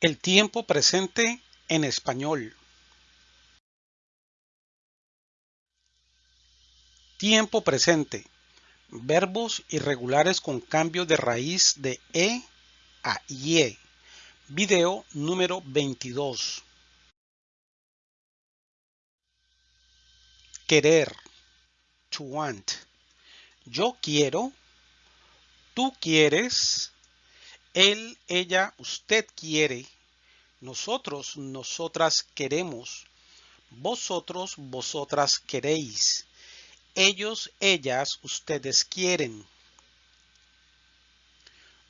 El tiempo presente en español. Tiempo presente. Verbos irregulares con cambio de raíz de E a IE. Video número 22. Querer. To want. Yo quiero. Tú quieres él, ella, usted quiere. Nosotros, nosotras queremos. Vosotros, vosotras queréis. Ellos, ellas, ustedes quieren.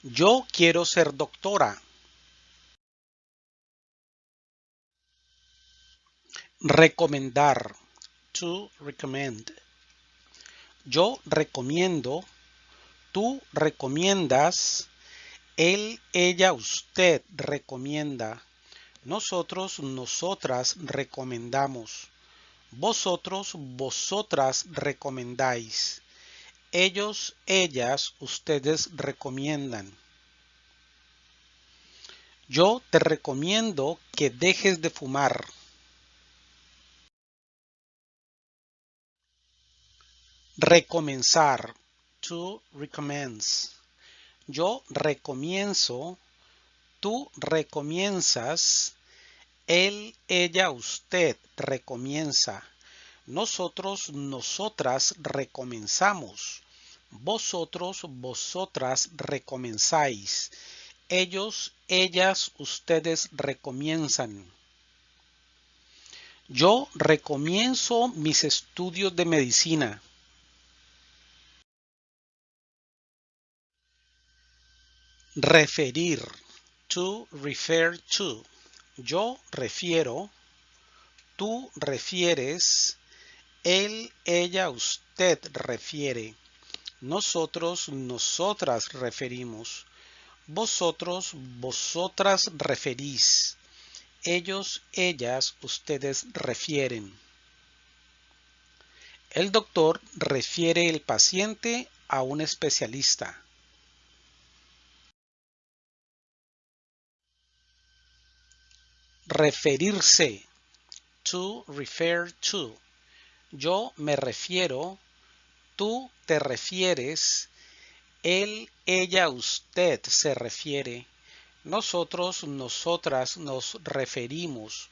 Yo quiero ser doctora. Recomendar. To recommend. Yo recomiendo. Tú recomiendas él, ella, usted recomienda. Nosotros, nosotras recomendamos. Vosotros, vosotras recomendáis. Ellos, ellas, ustedes recomiendan. Yo te recomiendo que dejes de fumar. Recomenzar. To recommence. Yo recomienzo, tú recomienzas, él, ella, usted recomienza. Nosotros, nosotras recomenzamos. Vosotros, vosotras recomenzáis. Ellos, ellas, ustedes recomienzan. Yo recomienzo mis estudios de medicina. Referir. To refer to. Yo refiero. Tú refieres. Él, ella, usted refiere. Nosotros, nosotras referimos. Vosotros, vosotras referís. Ellos, ellas, ustedes refieren. El doctor refiere el paciente a un especialista. Referirse. To refer to. Yo me refiero. Tú te refieres. Él, ella, usted se refiere. Nosotros, nosotras nos referimos.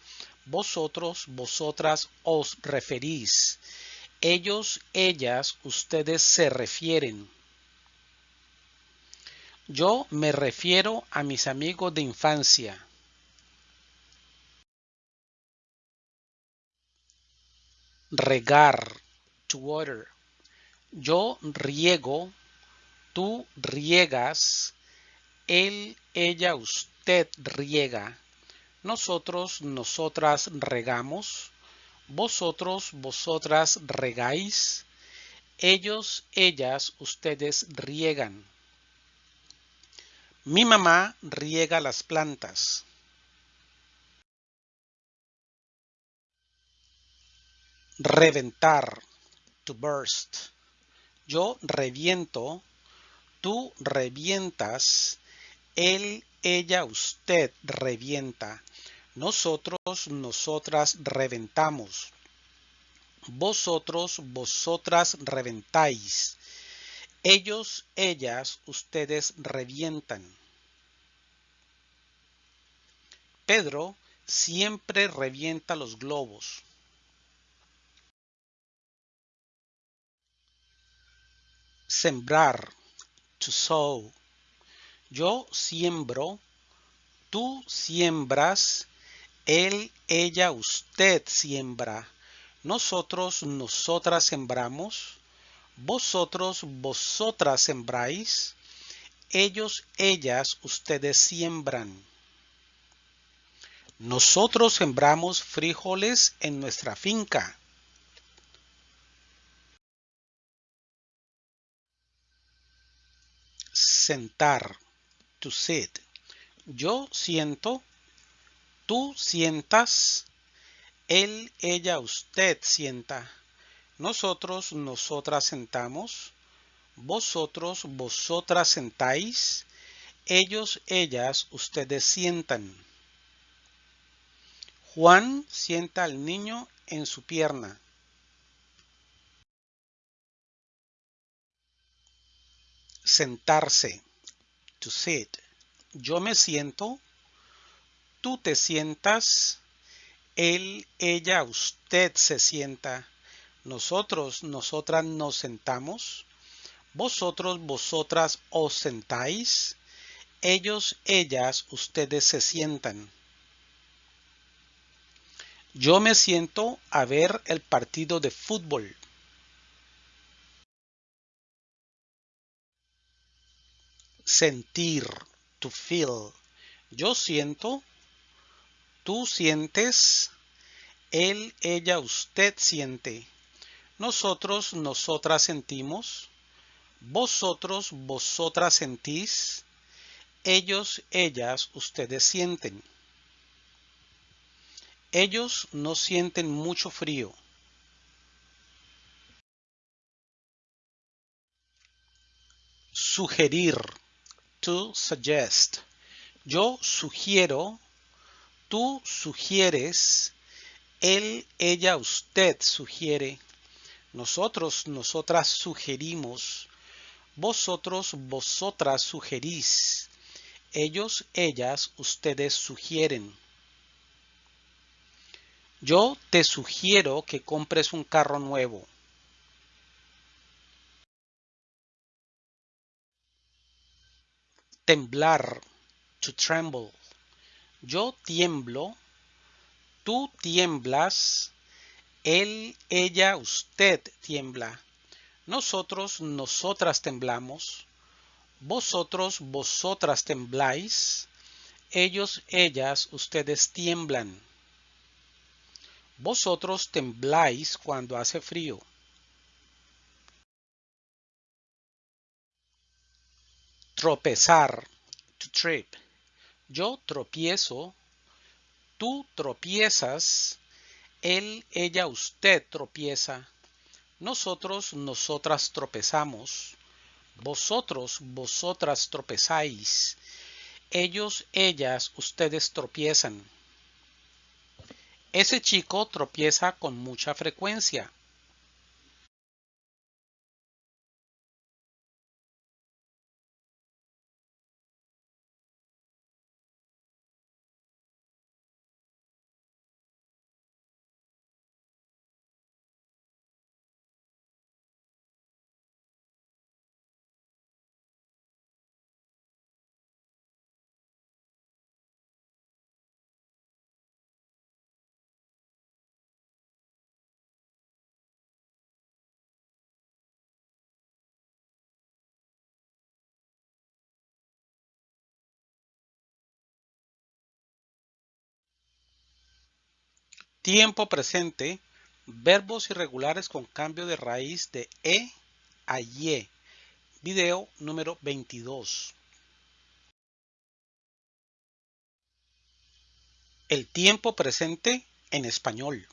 Vosotros, vosotras os referís. Ellos, ellas, ustedes se refieren. Yo me refiero a mis amigos de infancia. Regar, to water. Yo riego, tú riegas, él, ella, usted riega. Nosotros, nosotras regamos. Vosotros, vosotras regáis. Ellos, ellas, ustedes riegan. Mi mamá riega las plantas. Reventar, to burst. Yo reviento, tú revientas, él, ella, usted revienta. Nosotros, nosotras reventamos. Vosotros, vosotras reventáis. Ellos, ellas, ustedes revientan. Pedro siempre revienta los globos. Sembrar. To sow. Yo siembro. Tú siembras. Él, ella, usted siembra. Nosotros, nosotras sembramos. Vosotros, vosotras sembráis. Ellos, ellas, ustedes siembran. Nosotros sembramos frijoles en nuestra finca. Sentar, to sit. Yo siento, tú sientas, él, ella, usted sienta. Nosotros, nosotras sentamos. Vosotros, vosotras sentáis. Ellos, ellas, ustedes sientan. Juan sienta al niño en su pierna. Sentarse. To sit. Yo me siento. Tú te sientas. Él, ella, usted se sienta. Nosotros, nosotras nos sentamos. Vosotros, vosotras os sentáis. Ellos, ellas, ustedes se sientan. Yo me siento a ver el partido de fútbol. Sentir, to feel. Yo siento, tú sientes, él, ella, usted siente. Nosotros, nosotras sentimos. Vosotros, vosotras sentís. Ellos, ellas, ustedes sienten. Ellos no sienten mucho frío. Sugerir. To suggest. Yo sugiero. Tú sugieres. Él, ella, usted sugiere. Nosotros, nosotras sugerimos. Vosotros, vosotras sugerís. Ellos, ellas, ustedes sugieren. Yo te sugiero que compres un carro nuevo. Temblar. To tremble. Yo tiemblo. Tú tiemblas. Él, ella, usted tiembla. Nosotros, nosotras temblamos. Vosotros, vosotras tembláis. Ellos, ellas, ustedes tiemblan. Vosotros tembláis cuando hace frío. Tropezar. To trip. Yo tropiezo. Tú tropiezas. Él, ella, usted tropieza. Nosotros, nosotras tropezamos. Vosotros, vosotras tropezáis. Ellos, ellas, ustedes tropiezan. Ese chico tropieza con mucha frecuencia. Tiempo presente, verbos irregulares con cambio de raíz de E a Y. Video número 22. El tiempo presente en español.